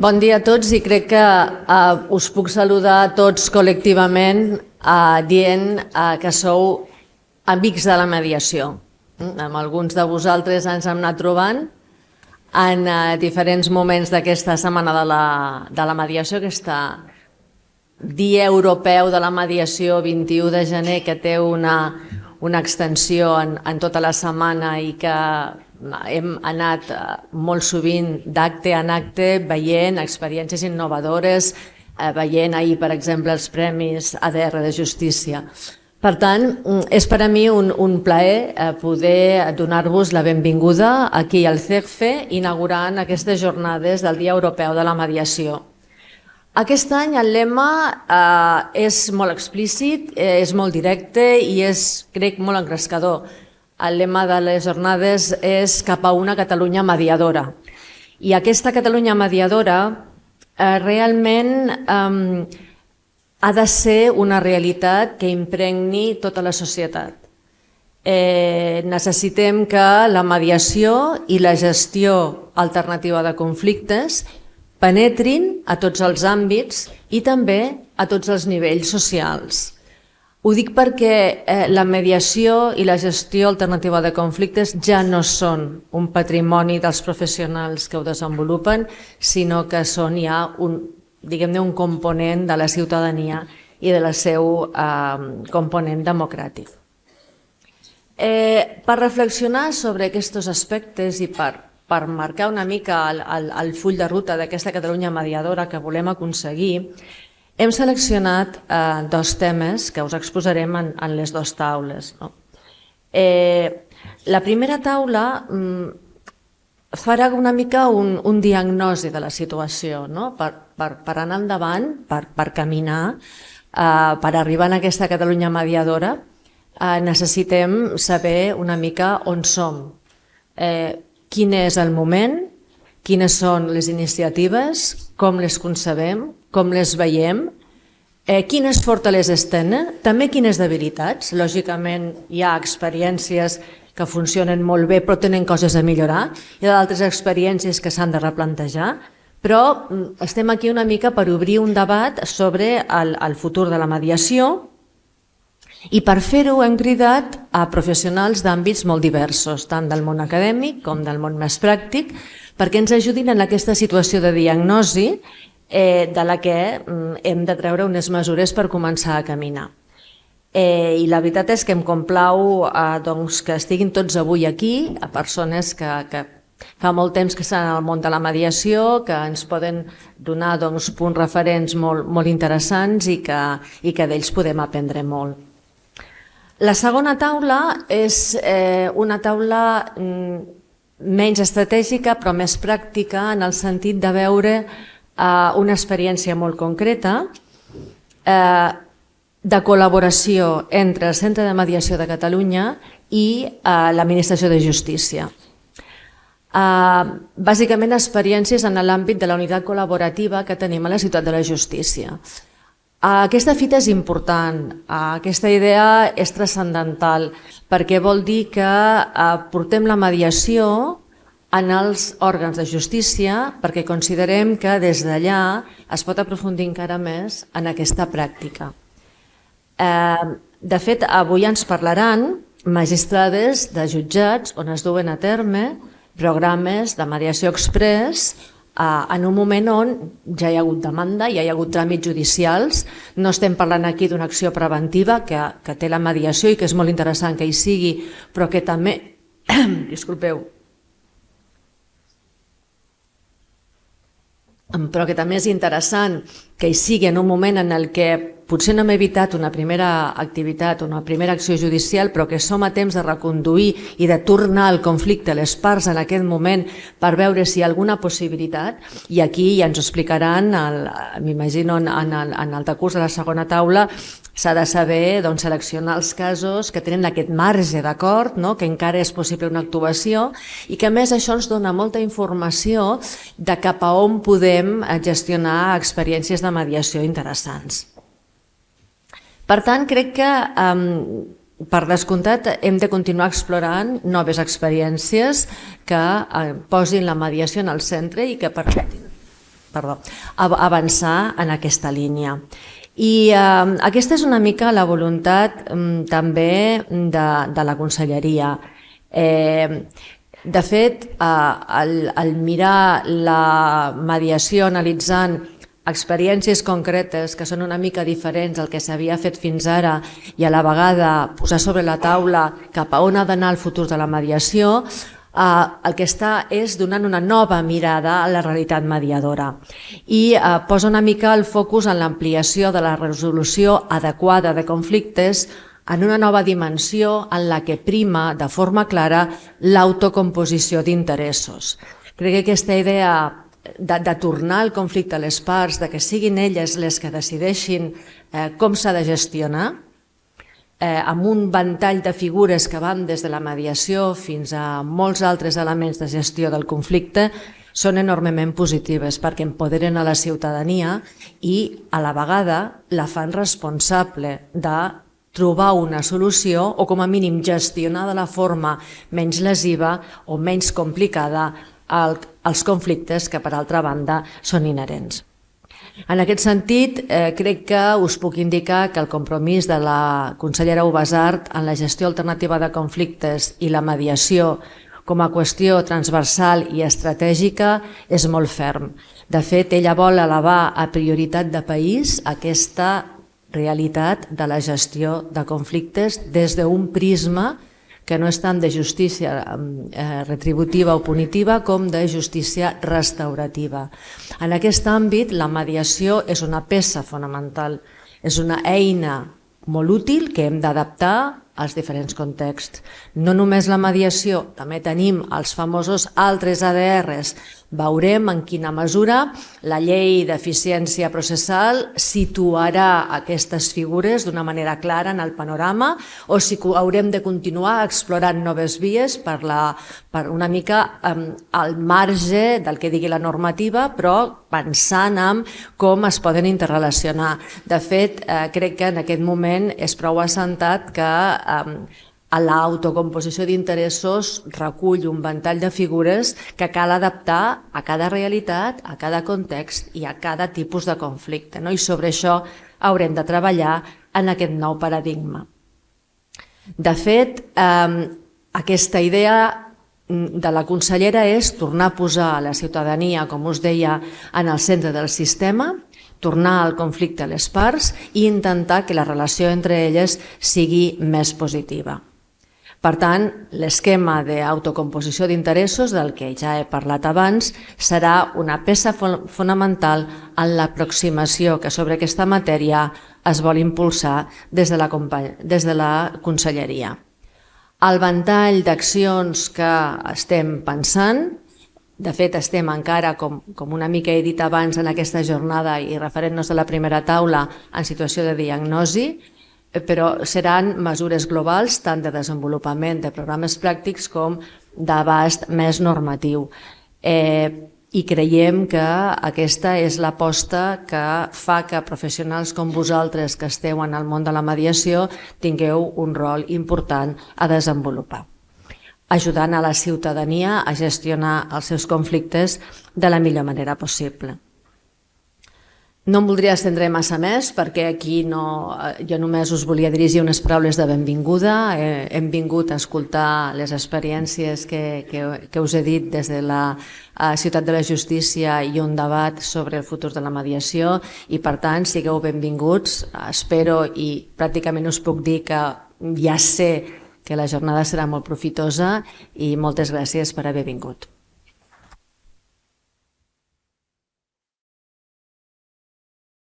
Bon dia a tots i crec que uh, us puc saludar a tots col·lectivament uh, dient uh, que sou amics de la mediació. Mm? Amb alguns de vosaltres ens hem anat trobant en uh, diferents moments d'aquesta setmana de la, de la mediació, aquesta Dia Europeu de la Mediació 21 de gener que té una, una extensió en, en tota la setmana i que hem anat eh, molt sovint d'acte en acte veient experiències innovadores, eh, veient ahir, per exemple, els Premis ADR de Justícia. Per tant, mm, és per a mi un, un plaer eh, poder donar-vos la benvinguda aquí al CEGFE inaugurant aquestes jornades del Dia Europeu de la Mediació. Aquest any el lema eh, és molt explícit, és molt directe i és, crec, molt engrescador el lema de les jornades és cap a una Catalunya mediadora. I aquesta Catalunya mediadora eh, realment eh, ha de ser una realitat que impregni tota la societat. Eh, necessitem que la mediació i la gestió alternativa de conflictes penetrin a tots els àmbits i també a tots els nivells socials. Ho dic perquè eh, la mediació i la gestió alternativa de conflictes ja no són un patrimoni dels professionals que ho desenvolupen, sinó que són ja un, diguem un component de la ciutadania i de la seu eh, component democràtic. Eh, per reflexionar sobre aquests aspectes i per, per marcar una mica el, el, el full de ruta d'aquesta Catalunya mediadora que volem aconseguir, hem seleccionat eh, dos temes que us exposarem en, en les dues taules. No? Eh, la primera taula mm, farà una mica un, un diagnosi de la situació, no? per, per, per anar endavant, per, per caminar, eh, per arribar a aquesta Catalunya mediadora, eh, necessitem saber una mica on som, eh, quin és el moment, quines són les iniciatives, com les concebem, com les veiem, eh, quines fortaleses tenen, també quines debilitats. Lògicament hi ha experiències que funcionen molt bé però tenen coses a millorar, hi ha d'altres experiències que s'han de replantejar, però mm, estem aquí una mica per obrir un debat sobre el, el futur de la mediació i per fer-ho hem cridat a professionals d'àmbits molt diversos, tant del món acadèmic com del món més pràctic, perquè ens ajudin en aquesta situació de diagnosi eh, de la que mm, hem de treure unes mesures per començar a caminar. Eh, I la veritat és que em complau eh, doncs, que estiguin tots avui aquí, a persones que, que fa molt temps que estan al món de la mediació, que ens poden donar doncs, punts referents molt, molt interessants i que, i que d'ells podem aprendre molt. La segona taula és eh, una taula mm, menys estratègica però més pràctica en el sentit de veure eh, una experiència molt concreta eh, de col·laboració entre el Centre de Mediació de Catalunya i eh, l'Administració de Justícia. Eh, bàsicament experiències en l'àmbit de la unitat col·laborativa que tenim a la ciutat de la justícia. Uh, aquesta fita és important, uh, aquesta idea és transcendental perquè vol dir que uh, portem la mediació en els òrgans de justícia perquè considerem que des d'allà es pot aprofundir encara més en aquesta pràctica. De fet, avui ens parlaran magistrades de jutjats on es duen a terme programes de mediació express en un moment on ja hi ha hagut demanda, ja hi ha hagut tràmits judicials, no estem parlant aquí d'una acció preventiva que, que té la mediació i que és molt interessant que hi sigui, però que també, disculpeu, però que també és interessant que hi sigui en un moment en el que potser no hem evitat una primera activitat, una primera acció judicial, però que som a temps de reconduir i de tornar al conflicte les parts en aquest moment per veure si hi ha alguna possibilitat. I aquí ja ens ho explicaran, m'imagino, en, en, en el decurs de la segona taula, s'ha de saber doncs, seleccionar els casos que tenen aquest marge d'acord, no? que encara és possible una actuació i que a més això ens dona molta informació de cap a on podem gestionar experiències de mediació interessants. Per tant, crec que um, per descomptat, hem de continuar explorant noves experiències que eh, posin la mediació en el centre i que permetin perdó, avançar en aquesta línia. I eh, aquesta és una mica la voluntat eh, també de, de la conselleria. Eh, de fet, eh, al, al mirar la mediació analitzant experiències concretes que són una mica diferents al que s'havia fet fins ara i a la vegada posar sobre la taula cap a on ha d'anar el futur de la mediació, eh, el que està és donant una nova mirada a la realitat mediadora i eh, posa una mica el focus en l'ampliació de la resolució adequada de conflictes en una nova dimensió en la que prima de forma clara l'autocomposició d'interessos. Crec que aquesta idea de, de tornar el conflicte a les parts, de que siguin elles les que decideixin eh, com s'ha de gestionar, eh, amb un ventall de figures que van des de la mediació fins a molts altres elements de gestió del conflicte, són enormement positives perquè empoderen a la ciutadania i a la vegada la fan responsable de trobar una solució o com a mínim gestionar de la forma menys lesiva o menys complicada els conflictes que per altra banda són inherents. En aquest sentit, eh, crec que us puc indicar que el compromís de la consellera Ubasart en la gestió alternativa de conflictes i la mediació com a qüestió transversal i estratègica és molt ferm. De fet, ella vol elevar a prioritat de país aquesta realitat de la gestió de conflictes des d'un prisma que no és tant de justícia eh, retributiva o punitiva com de justícia restaurativa. En aquest àmbit, la mediació és una peça fonamental, és una eina molt útil que hem d'adaptar als diferents contexts. No només la mediació, també tenim els famosos altres ADRs, Veurem en quina mesura la llei d'eficiència processal situarà aquestes figures d'una manera clara en el panorama o si haurem de continuar explorant noves vies per, la, per una mica um, al marge del que digui la normativa, però pensant en com es poden interrelacionar. De fet, eh, crec que en aquest moment és prou assentat que a l'autocomposició d'interessos recull un ventall de figures que cal adaptar a cada realitat, a cada context i a cada tipus de conflicte. No? I sobre això haurem de treballar en aquest nou paradigma. De fet, eh, aquesta idea de la consellera és tornar a posar la ciutadania, com us deia, en el centre del sistema, tornar al conflicte a les parts i intentar que la relació entre elles sigui més positiva. Per tant, l'esquema d'autocomposició d'interessos, del que ja he parlat abans, serà una peça fonamental en l'aproximació que sobre aquesta matèria es vol impulsar des de la, des de la Conselleria. El ventall d'accions que estem pensant, de fet estem encara, com, com una mica he dit abans en aquesta jornada i referent-nos a la primera taula, en situació de diagnosi, però seran mesures globals tant de desenvolupament de programes pràctics com d'abast més normatiu. Eh, I creiem que aquesta és l'aposta que fa que professionals com vosaltres que esteu en el món de la mediació tingueu un rol important a desenvolupar ajudant a la ciutadania a gestionar els seus conflictes de la millor manera possible. No em voldria estendre massa més perquè aquí no, eh, jo només us volia dirigir unes paraules de benvinguda. Eh, hem vingut a escoltar les experiències que, que, que us he dit des de la eh, Ciutat de la Justícia i un debat sobre el futur de la mediació i per tant sigueu benvinguts. Espero i pràcticament us puc dir que ja sé que la jornada serà molt profitosa i moltes gràcies per haver vingut.